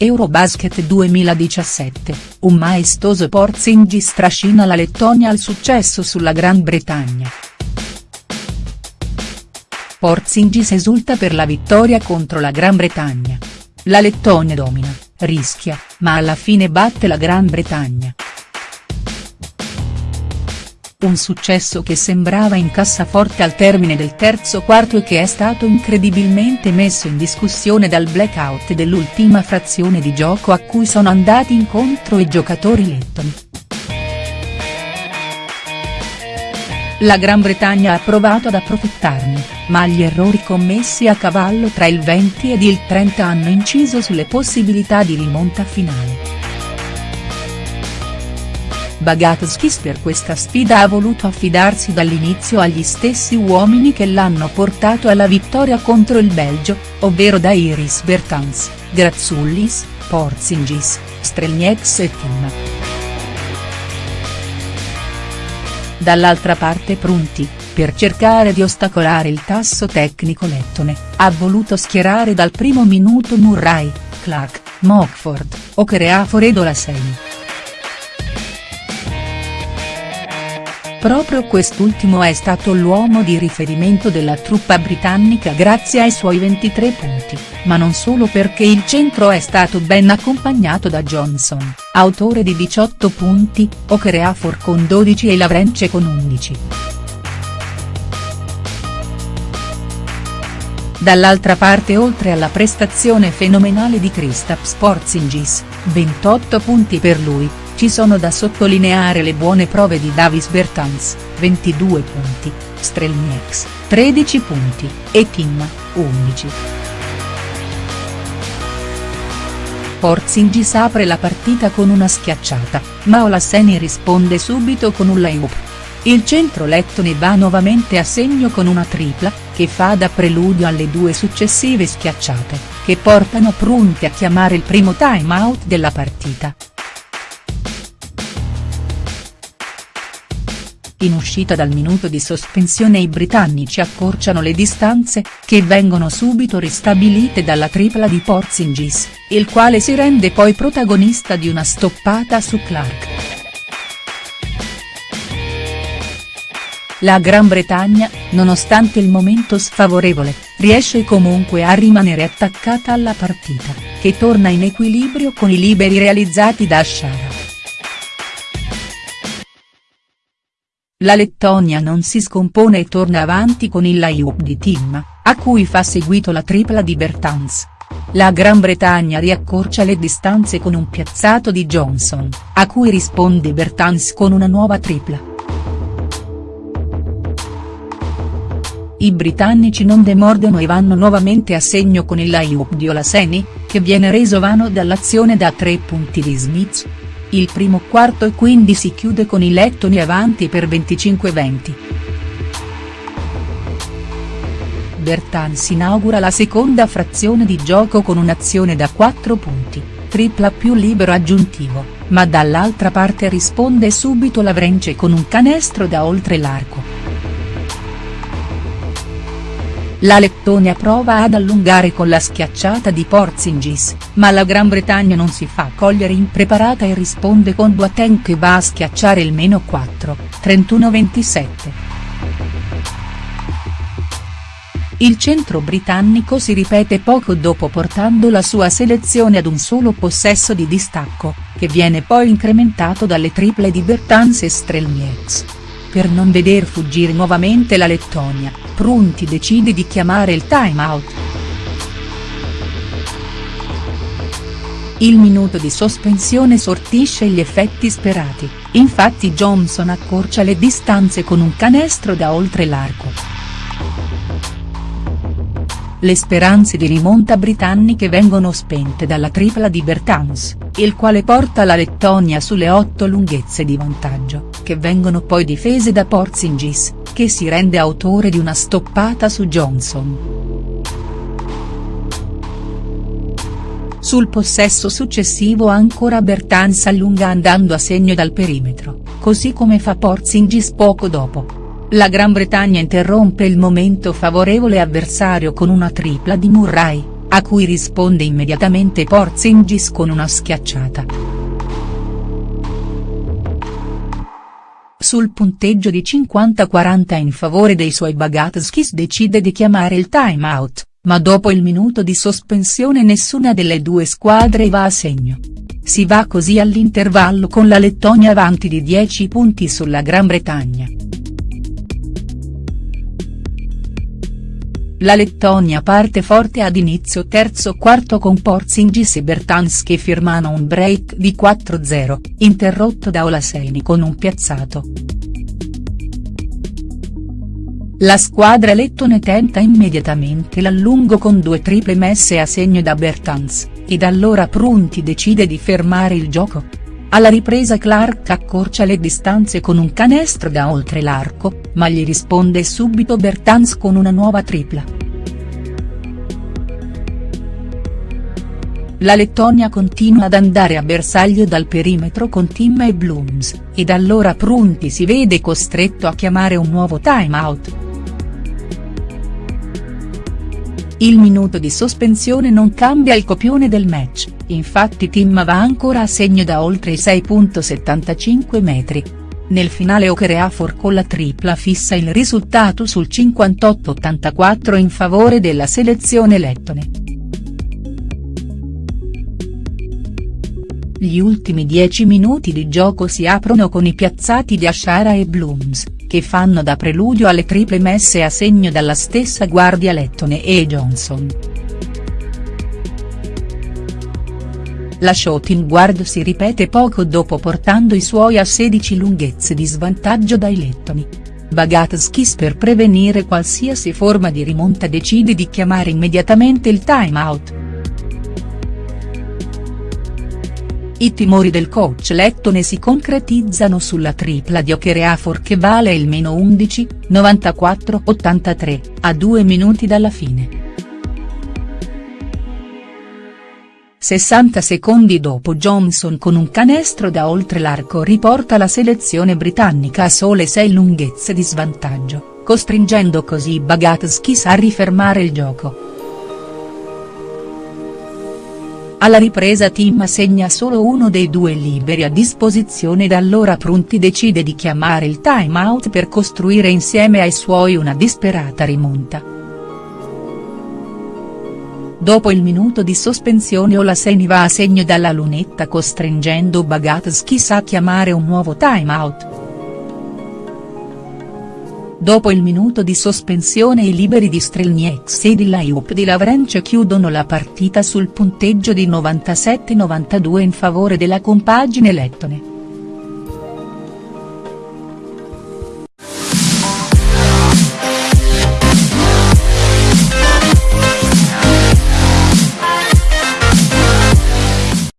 Eurobasket 2017, un maestoso Porzingis trascina la Lettonia al successo sulla Gran Bretagna. Porzingis esulta per la vittoria contro la Gran Bretagna. La Lettonia domina, rischia, ma alla fine batte la Gran Bretagna. Un successo che sembrava in cassaforte al termine del terzo quarto e che è stato incredibilmente messo in discussione dal blackout dell'ultima frazione di gioco a cui sono andati incontro i giocatori lettoni. La Gran Bretagna ha provato ad approfittarne, ma gli errori commessi a cavallo tra il 20 ed il 30 hanno inciso sulle possibilità di rimonta finale. Bagatskis per questa sfida ha voluto affidarsi dall'inizio agli stessi uomini che l'hanno portato alla vittoria contro il Belgio, ovvero Dairis Bertans, Grazullis, Porzingis, Strelnieks e Tim. Dall'altra parte Prunti, per cercare di ostacolare il tasso tecnico lettone, ha voluto schierare dal primo minuto Murray, Clark, Mockford, Okereafor ed Olaseni. Proprio quest'ultimo è stato l'uomo di riferimento della truppa britannica grazie ai suoi 23 punti, ma non solo perché il centro è stato ben accompagnato da Johnson, autore di 18 punti, Okereafor con 12 e Lavrence con 11. Dall'altra parte oltre alla prestazione fenomenale di Kristaps Porzingis, 28 punti per lui, ci sono da sottolineare le buone prove di Davis Bertans, 22 punti, Strelnieks, 13 punti, e Tim, 11. Porzingis apre la partita con una schiacciata, ma Olaseni risponde subito con un layup. Il centro lettone va nuovamente a segno con una tripla, che fa da preludio alle due successive schiacciate, che portano Prunti a chiamare il primo time out della partita. In uscita dal minuto di sospensione i britannici accorciano le distanze, che vengono subito ristabilite dalla tripla di Porzingis, il quale si rende poi protagonista di una stoppata su Clark. La Gran Bretagna, nonostante il momento sfavorevole, riesce comunque a rimanere attaccata alla partita, che torna in equilibrio con i liberi realizzati da Shara. La Lettonia non si scompone e torna avanti con il layup di Tim, a cui fa seguito la tripla di Bertans. La Gran Bretagna riaccorcia le distanze con un piazzato di Johnson, a cui risponde Bertans con una nuova tripla. I britannici non demordono e vanno nuovamente a segno con il layup di Olaseni, che viene reso vano dall'azione da tre punti di Smith, il primo quarto e quindi si chiude con i lettoni avanti per 25-20. Bertans inaugura la seconda frazione di gioco con un'azione da 4 punti, tripla più libero aggiuntivo, ma dall'altra parte risponde subito Lavrence con un canestro da oltre l'arco. La Lettonia prova ad allungare con la schiacciata di Porzingis, ma la Gran Bretagna non si fa cogliere impreparata e risponde con Boateng che va a schiacciare il meno 4, 31-27. Il centro britannico si ripete poco dopo portando la sua selezione ad un solo possesso di distacco, che viene poi incrementato dalle triple di Bertans e Strelnieks. Per non veder fuggire nuovamente la Lettonia, Prunti decide di chiamare il time out. Il minuto di sospensione sortisce gli effetti sperati, infatti Johnson accorcia le distanze con un canestro da oltre l'arco. Le speranze di rimonta britanniche vengono spente dalla tripla di Bertans, il quale porta la Lettonia sulle otto lunghezze di vantaggio, che vengono poi difese da Porzingis, che si rende autore di una stoppata su Johnson. Sul possesso successivo ancora Bertans allunga andando a segno dal perimetro, così come fa Porzingis poco dopo. La Gran Bretagna interrompe il momento favorevole avversario con una tripla di Murray, a cui risponde immediatamente Porzingis con una schiacciata. Sul punteggio di 50-40 in favore dei suoi Bagatskis decide di chiamare il time out, ma dopo il minuto di sospensione nessuna delle due squadre va a segno. Si va così all'intervallo con la Lettonia avanti di 10 punti sulla Gran Bretagna. La Lettonia parte forte ad inizio terzo quarto con Porzingis e Bertans che firmano un break di 4-0, interrotto da Olaseni con un piazzato. La squadra lettone tenta immediatamente l'allungo con due triple messe a segno da Bertans, ed allora Prunti decide di fermare il gioco. Alla ripresa Clark accorcia le distanze con un canestro da oltre l'arco, ma gli risponde subito Bertans con una nuova tripla. La Lettonia continua ad andare a bersaglio dal perimetro con Tim e Blooms, ed allora Prunti si vede costretto a chiamare un nuovo timeout. Il minuto di sospensione non cambia il copione del match, infatti Tim va ancora a segno da oltre i 6.75 metri. Nel finale Okereafor con la tripla fissa il risultato sul 58-84 in favore della selezione lettone. Gli ultimi dieci minuti di gioco si aprono con i piazzati di Ashara e Blooms, che fanno da preludio alle triple messe a segno dalla stessa guardia Lettone e Johnson. La shooting guard si ripete poco dopo portando i suoi a 16 lunghezze di svantaggio dai lettoni. Bagatskis per prevenire qualsiasi forma di rimonta decide di chiamare immediatamente il timeout. I timori del coach lettone si concretizzano sulla tripla di Okereafor che vale il meno 11, 94-83, a due minuti dalla fine. 60 secondi dopo Johnson con un canestro da oltre l'arco riporta la selezione britannica a sole 6 lunghezze di svantaggio, costringendo così Bagatskis a rifermare il gioco. Alla ripresa Tim segna solo uno dei due liberi a disposizione ed allora Prunti decide di chiamare il timeout per costruire insieme ai suoi una disperata rimonta. Dopo il minuto di sospensione Olaseni va a segno dalla lunetta costringendo Bagatskis a chiamare un nuovo timeout. Dopo il minuto di sospensione i liberi di Strelnieks e di Laiup di Lavrenche chiudono la partita sul punteggio di 97-92 in favore della compagine lettone.